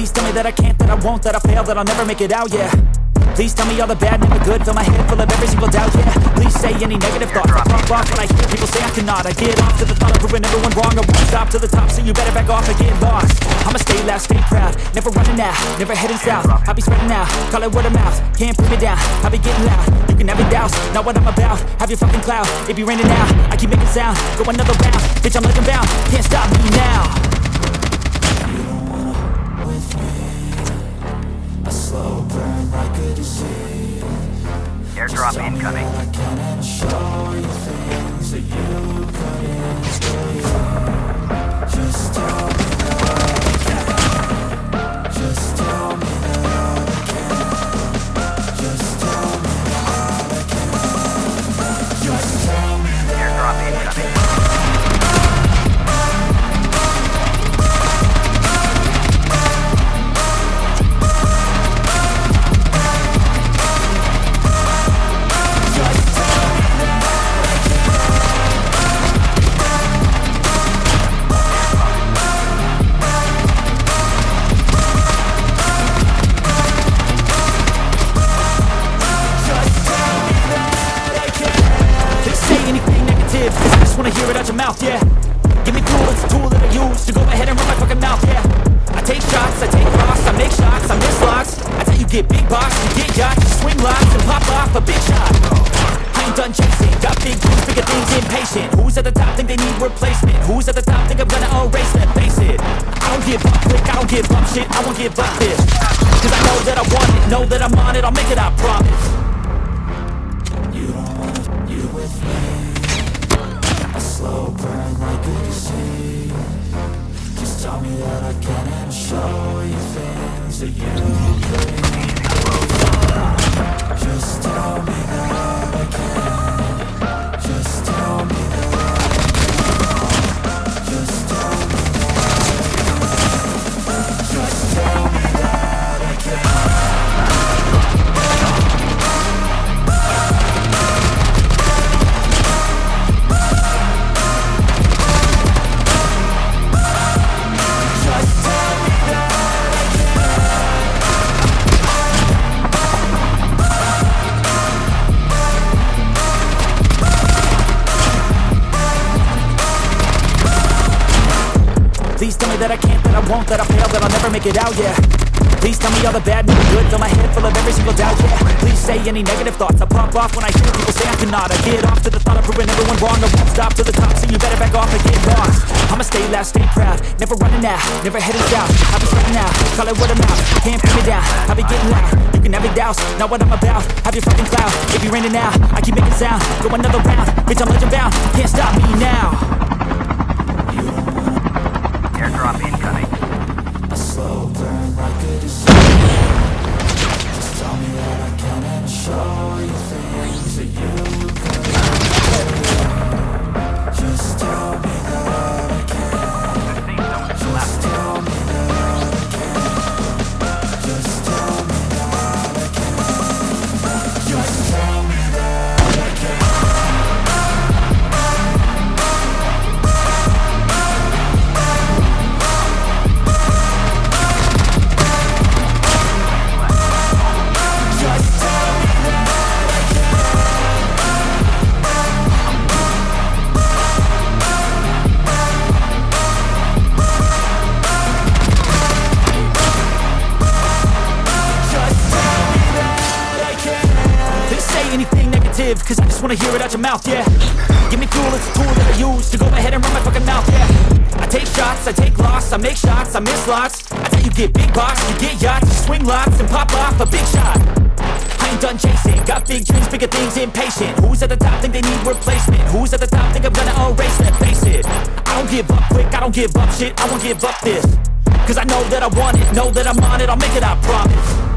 Please tell me that I can't, that I won't, that I fail, that I'll never make it out, yeah. Please tell me all the bad, never good. Fill my head full of every single doubt, yeah. Please say any negative thoughts. I pop off when I hear people say I cannot. I get off to the thought of proving everyone wrong. I won't stop to the top, so you better back off and get lost. I'ma stay loud, stay proud. Never running out, never heading south. I'll be spreading out, call it word of mouth. Can't put me down, I'll be getting loud. You can have your doubts, not what I'm about. Have your fucking cloud, it be raining out I keep making sound, go another round. Bitch, I'm legend bound, can't stop me now negative, cause I just wanna hear it out your mouth, yeah. Give me fuel, it's a tool that I use to go ahead and run my fucking mouth, yeah. I take shots, I take rocks, I make shots, I miss locks. That's how you get big box, you get yachts, you swing locks and pop off a big shot. I ain't done chasing, got big dreams, bigger things, impatient Who's at the top think they need replacement? Who's at the top think I'm gonna erase them? Face it, I don't give up quick, I don't give up shit, I won't give up this. Cause I know that I want it, know that I'm on it, I'll make it, I promise I can show you things that you couldn't Just tell me that I can that I can't, that I won't, that I fail, that I'll never make it out, yeah. Please tell me all the bad, never good, fill my head full of every single doubt, yeah. Please say any negative thoughts, I pop off when I hear people say I cannot. I get off to the thought of proving everyone wrong, I won't stop to the top, so you better back off and get lost. I'ma stay loud, stay proud, never running out, never heading south. I'll be spreading out, call it word of mouth, can't put me down, I'll be getting loud. You can have your doubts, not what I'm about, have your fucking cloud. It be raining now, I keep making sound, go another round Bitch, I'm legend bound, can't stop me now negative, cause I just wanna hear it out your mouth, yeah. Give me fuel, it's a tool that I use to go ahead and run my fucking mouth, yeah. I take shots, I take loss, I make shots, I miss lots. I tell you get big box, you get yachts, you swing locks and pop off a big shot. I ain't done chasing, got big dreams, bigger things, impatient. Who's at the top think they need replacement? Who's at the top think I'm gonna erase them? Face it, I don't give up quick, I don't give up shit, I won't give up this. Cause I know that I want it, know that I'm on it, I'll make it, I promise